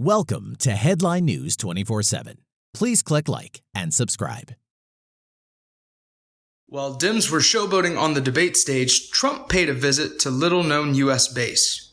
Welcome to Headline News 24 7. Please click like and subscribe. While Dems were showboating on the debate stage, Trump paid a visit to little known U.S. base.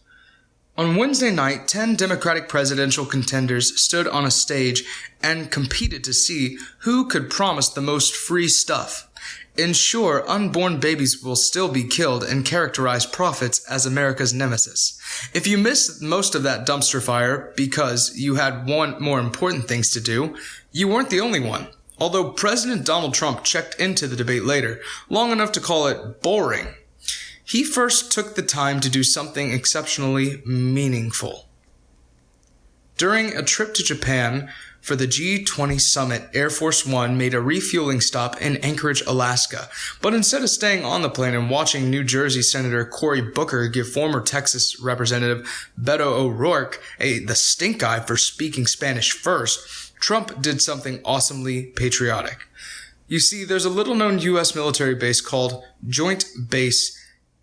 On Wednesday night, 10 Democratic presidential contenders stood on a stage and competed to see who could promise the most free stuff. Ensure unborn babies will still be killed and characterize profits as America's nemesis. If you missed most of that dumpster fire because you had one more important things to do, you weren't the only one. Although President Donald Trump checked into the debate later, long enough to call it boring, he first took the time to do something exceptionally meaningful. During a trip to Japan, for the G20 summit, Air Force One made a refueling stop in Anchorage, Alaska. But instead of staying on the plane and watching New Jersey Senator Cory Booker give former Texas Representative Beto O'Rourke a, the stink eye for speaking Spanish first, Trump did something awesomely patriotic. You see, there's a little known U.S. military base called Joint Base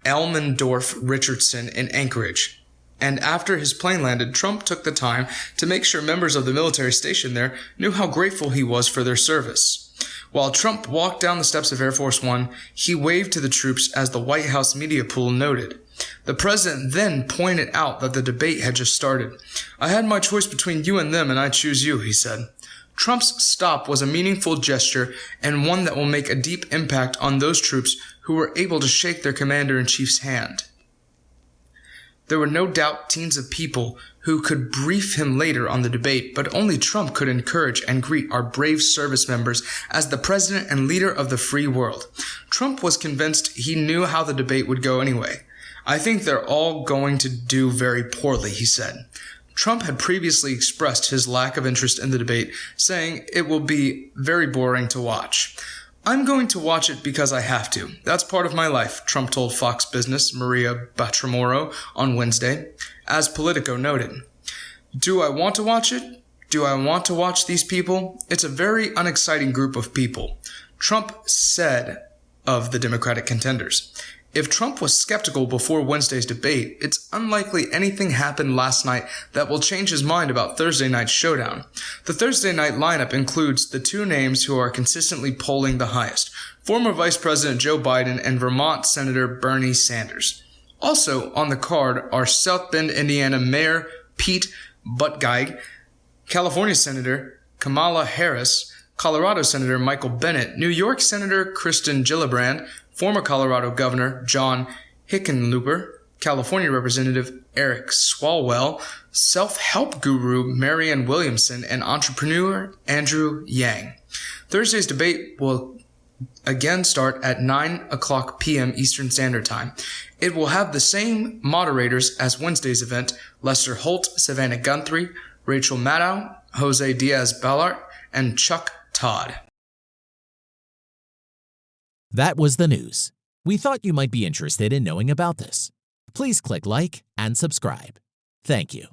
Elmendorf Richardson in Anchorage and after his plane landed, Trump took the time to make sure members of the military stationed there knew how grateful he was for their service. While Trump walked down the steps of Air Force One, he waved to the troops as the White House media pool noted. The president then pointed out that the debate had just started. I had my choice between you and them, and I choose you, he said. Trump's stop was a meaningful gesture and one that will make a deep impact on those troops who were able to shake their commander in chief's hand. There were no doubt teams of people who could brief him later on the debate, but only Trump could encourage and greet our brave service members as the president and leader of the free world. Trump was convinced he knew how the debate would go anyway. I think they're all going to do very poorly, he said. Trump had previously expressed his lack of interest in the debate, saying it will be very boring to watch. I'm going to watch it because I have to. That's part of my life, Trump told Fox Business Maria Bartiromo on Wednesday, as Politico noted. Do I want to watch it? Do I want to watch these people? It's a very unexciting group of people. Trump said of the Democratic contenders. If Trump was skeptical before Wednesday's debate, it's unlikely anything happened last night that will change his mind about Thursday night's showdown. The Thursday night lineup includes the two names who are consistently polling the highest former Vice President Joe Biden and Vermont Senator Bernie Sanders. Also on the card are South Bend, Indiana Mayor Pete Buttigieg, California Senator Kamala Harris, Colorado Senator Michael Bennet, New York Senator Kirsten Gillibrand, former Colorado Governor John Hickenlooper, California Representative Eric Swalwell, self-help guru Marianne Williamson, and entrepreneur Andrew Yang. Thursday's debate will again start at 9 o'clock p.m. Eastern Standard Time. It will have the same moderators as Wednesday's event, Lester Holt, Savannah Guthrie, Rachel Maddow, Jose Diaz-Balart, and Chuck Todd. That was the news. We thought you might be interested in knowing about this. Please click like and subscribe. Thank you.